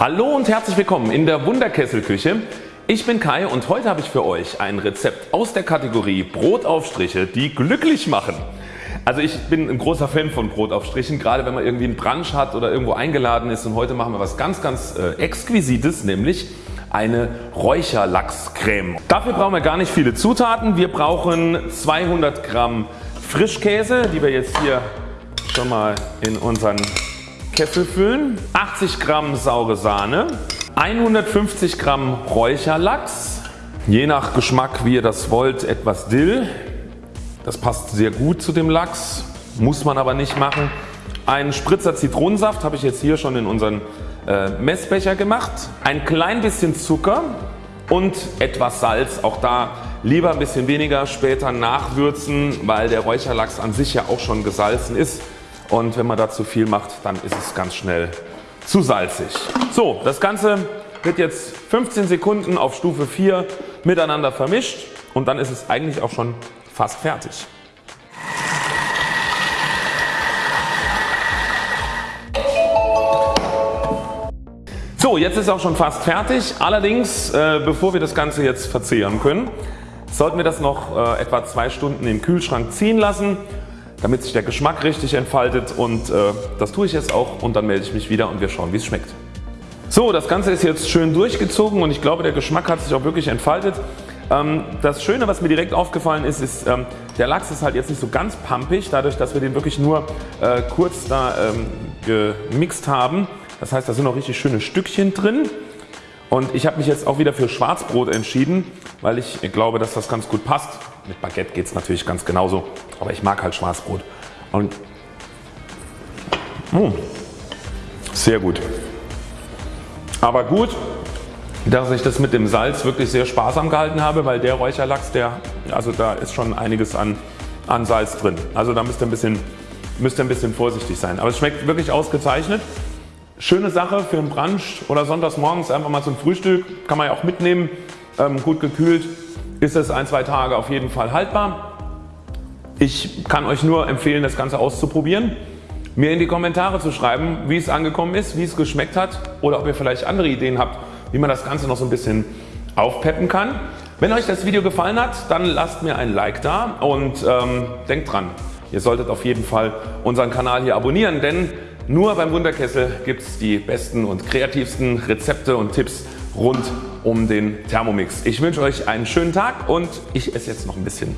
Hallo und herzlich willkommen in der Wunderkesselküche. Ich bin Kai und heute habe ich für euch ein Rezept aus der Kategorie Brotaufstriche die glücklich machen. Also ich bin ein großer Fan von Brotaufstrichen, gerade wenn man irgendwie einen Brunch hat oder irgendwo eingeladen ist und heute machen wir was ganz ganz äh, exquisites, nämlich eine Räucherlachscreme. Dafür brauchen wir gar nicht viele Zutaten. Wir brauchen 200 Gramm Frischkäse, die wir jetzt hier schon mal in unseren Kessel füllen, 80 Gramm saure Sahne, 150 Gramm Räucherlachs, je nach Geschmack wie ihr das wollt etwas Dill, das passt sehr gut zu dem Lachs, muss man aber nicht machen. Ein Spritzer Zitronensaft habe ich jetzt hier schon in unseren äh, Messbecher gemacht, ein klein bisschen Zucker und etwas Salz. Auch da lieber ein bisschen weniger später nachwürzen, weil der Räucherlachs an sich ja auch schon gesalzen ist und wenn man da zu viel macht, dann ist es ganz schnell zu salzig. So, das Ganze wird jetzt 15 Sekunden auf Stufe 4 miteinander vermischt und dann ist es eigentlich auch schon fast fertig. So, jetzt ist auch schon fast fertig. Allerdings, äh, bevor wir das Ganze jetzt verzehren können, sollten wir das noch äh, etwa zwei Stunden im Kühlschrank ziehen lassen damit sich der Geschmack richtig entfaltet und äh, das tue ich jetzt auch und dann melde ich mich wieder und wir schauen wie es schmeckt. So das Ganze ist jetzt schön durchgezogen und ich glaube der Geschmack hat sich auch wirklich entfaltet. Ähm, das Schöne was mir direkt aufgefallen ist, ist ähm, der Lachs ist halt jetzt nicht so ganz pampig dadurch dass wir den wirklich nur äh, kurz da ähm, gemixt haben. Das heißt da sind noch richtig schöne Stückchen drin und ich habe mich jetzt auch wieder für Schwarzbrot entschieden, weil ich glaube, dass das ganz gut passt. Mit Baguette geht es natürlich ganz genauso, aber ich mag halt Schwarzbrot. Und mh, sehr gut. Aber gut, dass ich das mit dem Salz wirklich sehr sparsam gehalten habe, weil der Räucherlachs, der, also da ist schon einiges an, an Salz drin. Also da müsst ihr, ein bisschen, müsst ihr ein bisschen vorsichtig sein. Aber es schmeckt wirklich ausgezeichnet. Schöne Sache für einen Brunch oder sonntags morgens einfach mal zum Frühstück. Kann man ja auch mitnehmen. Ähm, gut gekühlt ist es ein, zwei Tage auf jeden Fall haltbar. Ich kann euch nur empfehlen das Ganze auszuprobieren. Mir in die Kommentare zu schreiben wie es angekommen ist, wie es geschmeckt hat oder ob ihr vielleicht andere Ideen habt wie man das Ganze noch so ein bisschen aufpeppen kann. Wenn euch das Video gefallen hat dann lasst mir ein Like da und ähm, denkt dran ihr solltet auf jeden Fall unseren Kanal hier abonnieren, denn nur beim Wunderkessel gibt es die besten und kreativsten Rezepte und Tipps rund um den Thermomix. Ich wünsche euch einen schönen Tag und ich esse jetzt noch ein bisschen